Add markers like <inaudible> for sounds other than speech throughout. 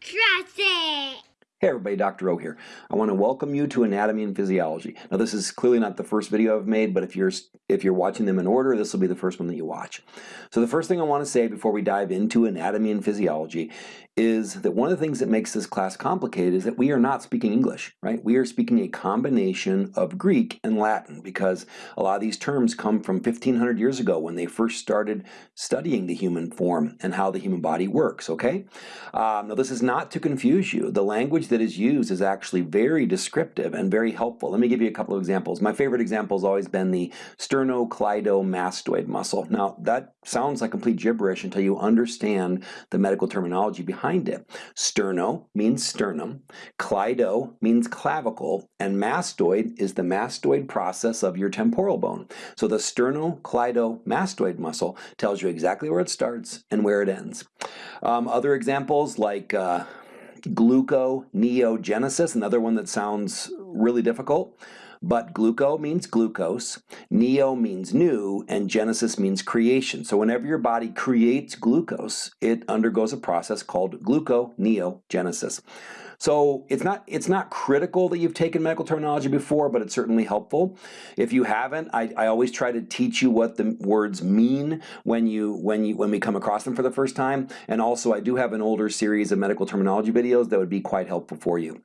Trust it! Hey everybody, Dr. O here. I want to welcome you to Anatomy and Physiology. Now this is clearly not the first video I've made, but if you're if you're watching them in order, this will be the first one that you watch. So the first thing I want to say before we dive into anatomy and physiology is that one of the things that makes this class complicated is that we are not speaking English, right? We are speaking a combination of Greek and Latin because a lot of these terms come from 1500 years ago when they first started studying the human form and how the human body works, okay? Um, now this is not to confuse you. The language that is used is actually very descriptive and very helpful. Let me give you a couple of examples. My favorite example has always been the sternocleidomastoid muscle. Now that sounds like complete gibberish until you understand the medical terminology behind it. Sterno means sternum, cleido means clavicle, and mastoid is the mastoid process of your temporal bone. So the sternocleidomastoid muscle tells you exactly where it starts and where it ends. Um, other examples like uh, gluconeogenesis, another one that sounds really difficult. But gluco means glucose, neo means new, and genesis means creation. So whenever your body creates glucose, it undergoes a process called gluconeogenesis. So it's not it's not critical that you've taken medical terminology before, but it's certainly helpful. If you haven't, I, I always try to teach you what the words mean when you when you when we come across them for the first time. And also I do have an older series of medical terminology videos that would be quite helpful for you.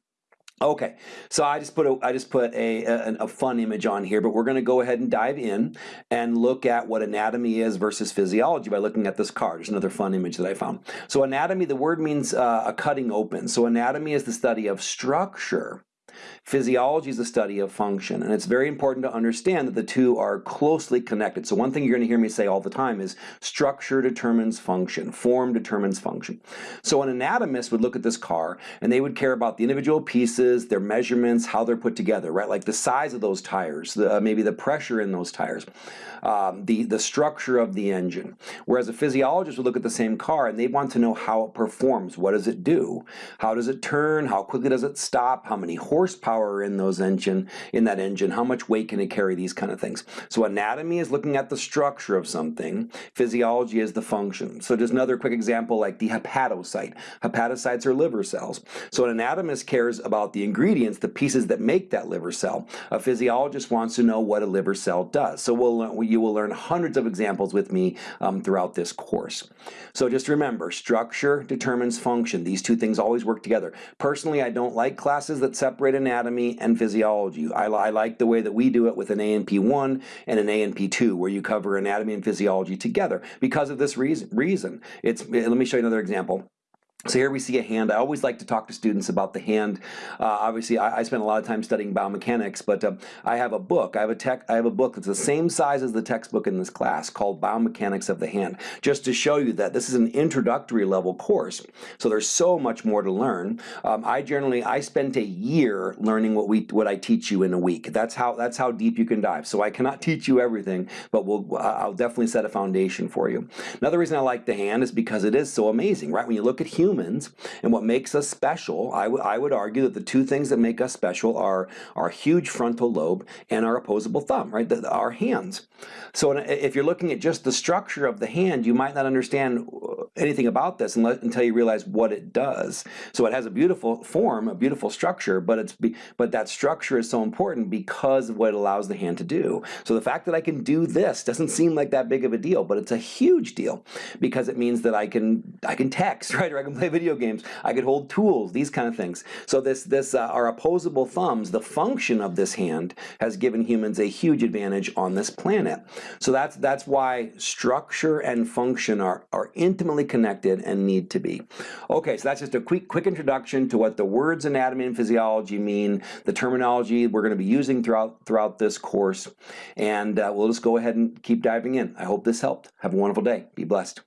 Okay, so I just put a, I just put a, a, a fun image on here, but we're going to go ahead and dive in and look at what anatomy is versus physiology by looking at this card. There's another fun image that I found. So anatomy, the word means uh, a cutting open. So anatomy is the study of structure Physiology is the study of function, and it's very important to understand that the two are closely connected. So one thing you're going to hear me say all the time is structure determines function, form determines function. So an anatomist would look at this car and they would care about the individual pieces, their measurements, how they're put together, right? Like the size of those tires, the, uh, maybe the pressure in those tires, um, the, the structure of the engine. Whereas a physiologist would look at the same car and they want to know how it performs. What does it do? How does it turn? How quickly does it stop? How many horsepower power in those engine in that engine, how much weight can it carry, these kind of things. So anatomy is looking at the structure of something, physiology is the function. So just another quick example like the hepatocyte. Hepatocytes are liver cells. So an anatomist cares about the ingredients, the pieces that make that liver cell. A physiologist wants to know what a liver cell does. So we'll, you will learn hundreds of examples with me um, throughout this course. So just remember, structure determines function. These two things always work together. Personally, I don't like classes that separate anatomy and physiology. I, I like the way that we do it with an A&P1 and an A&P2 where you cover anatomy and physiology together because of this reason. reason. It's, let me show you another example. So here we see a hand. I always like to talk to students about the hand. Uh, obviously, I, I, spend a lot of time studying biomechanics, but uh, I have a book. I have a tech. I have a book that's the same size as the textbook in this class called Biomechanics of the Hand, just to show you that this is an introductory level course. So there's so much more to learn. Um, I generally I spent a year learning what we what I teach you in a week. That's how that's how deep you can dive. So I cannot teach you everything, but we'll I'll definitely set a foundation for you. Another reason I like the hand is because it is so amazing, right? When you look at humans humans and what makes us special, I, I would argue that the two things that make us special are our huge frontal lobe and our opposable thumb, right, the, our hands. So uh, if you're looking at just the structure of the hand, you might not understand anything about this until you realize what it does. So it has a beautiful form, a beautiful structure, but it's but that structure is so important because of what it allows the hand to do. So the fact that I can do this doesn't seem like that big of a deal, but it's a huge deal because it means that I can I can text, <laughs> right, or I can play video games, I could hold tools, these kind of things. So this this uh, our opposable thumbs, the function of this hand has given humans a huge advantage on this planet. So that's that's why structure and function are are intimately connected and need to be. Okay, so that's just a quick, quick introduction to what the words anatomy and physiology mean, the terminology we're going to be using throughout, throughout this course, and uh, we'll just go ahead and keep diving in. I hope this helped. Have a wonderful day. Be blessed.